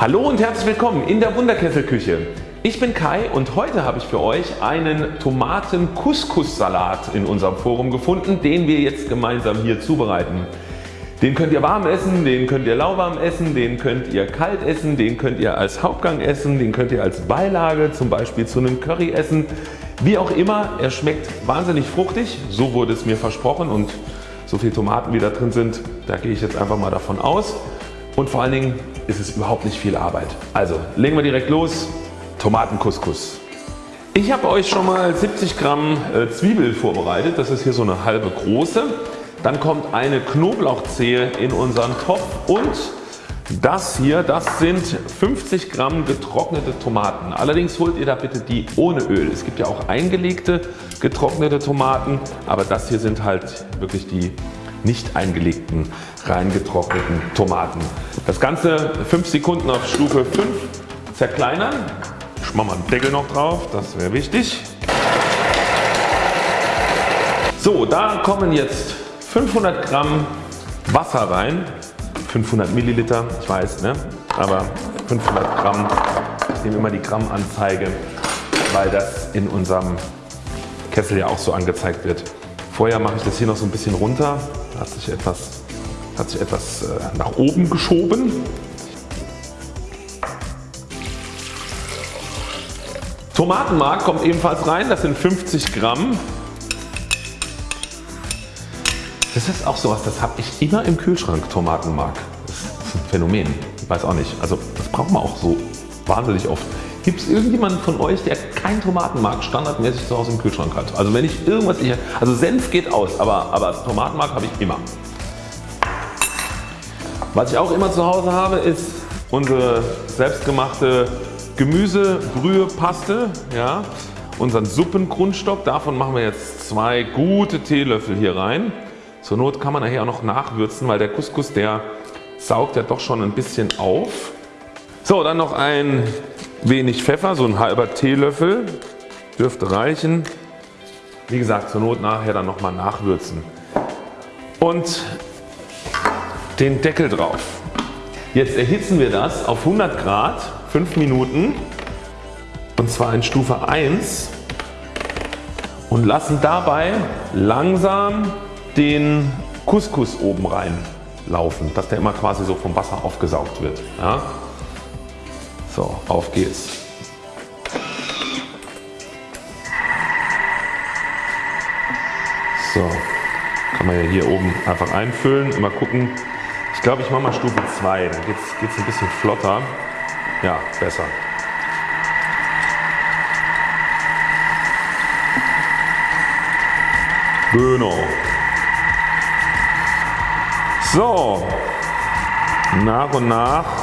Hallo und herzlich willkommen in der Wunderkesselküche. Ich bin Kai und heute habe ich für euch einen Tomaten Couscous-Salat in unserem Forum gefunden, den wir jetzt gemeinsam hier zubereiten. Den könnt ihr warm essen, den könnt ihr lauwarm essen, den könnt ihr kalt essen, den könnt ihr als Hauptgang essen, den könnt ihr als Beilage zum Beispiel zu einem Curry essen. Wie auch immer, er schmeckt wahnsinnig fruchtig, so wurde es mir versprochen und so viele Tomaten wie da drin sind, da gehe ich jetzt einfach mal davon aus. Und vor allen Dingen ist es überhaupt nicht viel Arbeit. Also legen wir direkt los. Tomatencouscous. Ich habe euch schon mal 70 Gramm äh, Zwiebel vorbereitet. Das ist hier so eine halbe große. Dann kommt eine Knoblauchzehe in unseren Topf und das hier das sind 50 Gramm getrocknete Tomaten. Allerdings holt ihr da bitte die ohne Öl. Es gibt ja auch eingelegte getrocknete Tomaten, aber das hier sind halt wirklich die nicht eingelegten rein getrockneten Tomaten. Das Ganze 5 Sekunden auf Stufe 5 zerkleinern. Ich mache mal einen Deckel noch drauf, das wäre wichtig. So, da kommen jetzt 500 Gramm Wasser rein. 500 Milliliter, ich weiß, ne? aber 500 Gramm. Ich nehme immer die Grammanzeige, weil das in unserem Kessel ja auch so angezeigt wird. Vorher mache ich das hier noch so ein bisschen runter. Hat sich etwas, hat sich etwas äh, nach oben geschoben. Tomatenmark kommt ebenfalls rein. Das sind 50 Gramm. Das ist auch sowas, das habe ich immer im Kühlschrank, Tomatenmark. Das ist ein Phänomen. Ich weiß auch nicht. Also das braucht man auch so wahnsinnig oft. Gibt es irgendjemanden von euch der kein Tomatenmark standardmäßig zu Hause im Kühlschrank hat? Also wenn ich irgendwas, ich, also Senf geht aus, aber, aber Tomatenmark habe ich immer. Was ich auch immer zu Hause habe ist unsere selbstgemachte Gemüsebrühepaste, ja, unseren Suppengrundstock. Davon machen wir jetzt zwei gute Teelöffel hier rein. Zur Not kann man nachher auch noch nachwürzen, weil der Couscous der saugt ja doch schon ein bisschen auf. So dann noch ein wenig Pfeffer, so ein halber Teelöffel dürfte reichen. Wie gesagt zur Not nachher dann nochmal nachwürzen. Und den Deckel drauf. Jetzt erhitzen wir das auf 100 Grad 5 Minuten und zwar in Stufe 1 und lassen dabei langsam den Couscous oben rein laufen, dass der immer quasi so vom Wasser aufgesaugt wird. Ja? So, auf geht's. So, kann man ja hier oben einfach einfüllen. Immer gucken. Ich glaube ich mache mal Stufe 2, dann geht es ein bisschen flotter. Ja, besser. Genau. So, nach und nach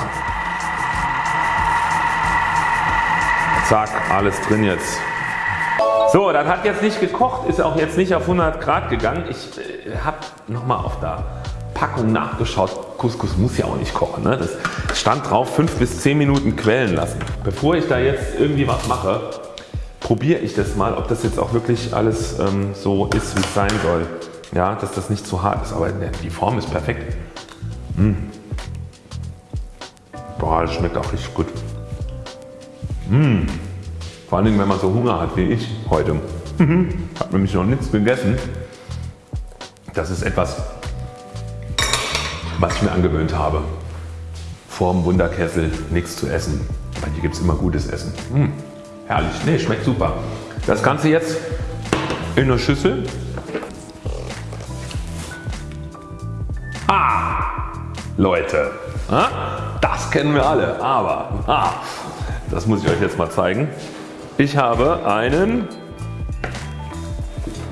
Zack, alles drin jetzt. So, das hat jetzt nicht gekocht, ist auch jetzt nicht auf 100 Grad gegangen. Ich äh, habe nochmal auf der Packung nachgeschaut. Couscous muss ja auch nicht kochen. Ne? Das stand drauf 5 bis 10 Minuten quellen lassen. Bevor ich da jetzt irgendwie was mache, probiere ich das mal, ob das jetzt auch wirklich alles ähm, so ist wie es sein soll. Ja, dass das nicht zu hart ist, aber die Form ist perfekt. Mmh. Boah, das schmeckt auch richtig gut. Mmh. Vor allem wenn man so Hunger hat wie ich heute. Mhm. habe nämlich noch nichts gegessen. Das ist etwas was ich mir angewöhnt habe. Vor dem Wunderkessel nichts zu essen. Weil hier gibt es immer gutes Essen. Mmh. Herrlich, ne schmeckt super. Das Ganze jetzt in eine Schüssel. Ah, Leute, das kennen wir alle, aber ah, das muss ich euch jetzt mal zeigen. Ich habe einen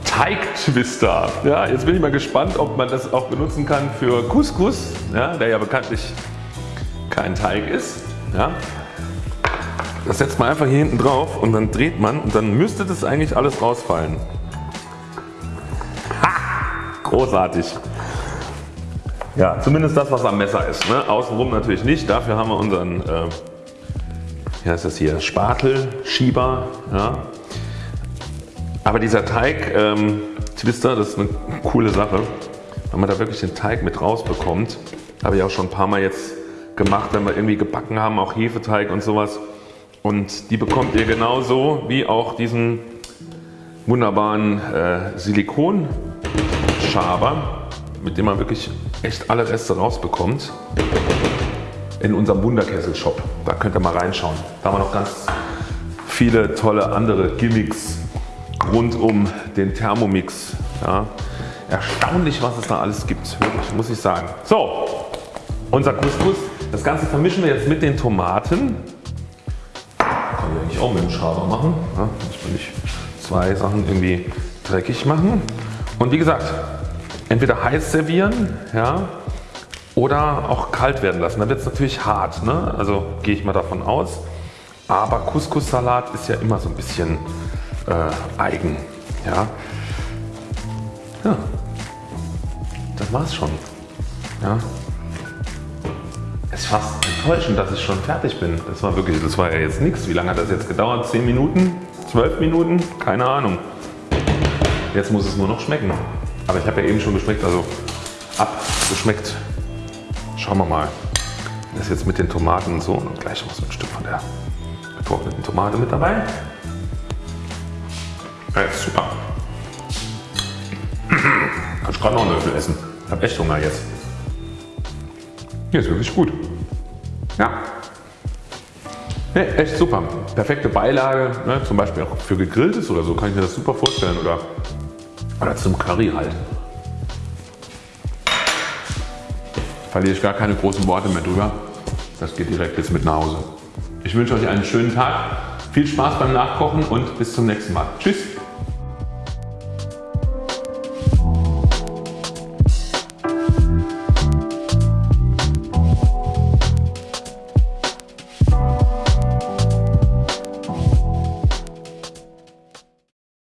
Teigtwister. Ja, jetzt bin ich mal gespannt ob man das auch benutzen kann für Couscous, ja, der ja bekanntlich kein Teig ist. Ja. Das setzt man einfach hier hinten drauf und dann dreht man und dann müsste das eigentlich alles rausfallen. Ha! Großartig. Ja, zumindest das was am Messer ist. Ne? Außenrum natürlich nicht. Dafür haben wir unseren äh, wie heißt das hier, Spatelschieber. Ja. Aber dieser Teig ähm, Twister, das ist eine coole Sache, wenn man da wirklich den Teig mit rausbekommt. Habe ich auch schon ein paar Mal jetzt gemacht, wenn wir irgendwie gebacken haben, auch Hefeteig und sowas. Und die bekommt ihr genauso wie auch diesen wunderbaren äh, Silikonschaber, mit dem man wirklich echt alle Reste rausbekommt in unserem Wunderkessel-Shop. Da könnt ihr mal reinschauen. Da haben wir noch ganz viele tolle andere Gimmicks rund um den Thermomix. Ja. Erstaunlich was es da alles gibt, wirklich, muss ich sagen. So, unser Couscous. Das Ganze vermischen wir jetzt mit den Tomaten. Kann ich eigentlich auch mit dem Schaber machen. Ja, muss man nicht zwei Sachen irgendwie dreckig machen. Und wie gesagt, entweder heiß servieren ja, oder auch kalt werden lassen. Dann wird es natürlich hart. Ne? Also gehe ich mal davon aus. Aber Couscous-Salat ist ja immer so ein bisschen äh, eigen. Ja. ja. Das war's schon. Ja. Es ist fast enttäuschend, dass ich schon fertig bin. Das war wirklich, das war ja jetzt nichts. Wie lange hat das jetzt gedauert? 10 Minuten? 12 Minuten? Keine Ahnung. Jetzt muss es nur noch schmecken. Aber ich habe ja eben schon geschmeckt, also abgeschmeckt. Schauen wir mal. Das ist jetzt mit den Tomaten so und gleich noch so ein Stück von der getrockneten Tomate mit dabei. Ja, ist super. Kann ich gerade noch einen Löffel essen. Ich habe echt Hunger jetzt. Hier ist wirklich gut. Ja. Nee, echt super. Perfekte Beilage, ne, zum Beispiel auch für gegrilltes oder so kann ich mir das super vorstellen. Oder, oder zum Curry halt. Verliere ich gar keine großen Worte mehr drüber. Das geht direkt jetzt mit nach Hause. Ich wünsche euch einen schönen Tag, viel Spaß beim Nachkochen und bis zum nächsten Mal. Tschüss!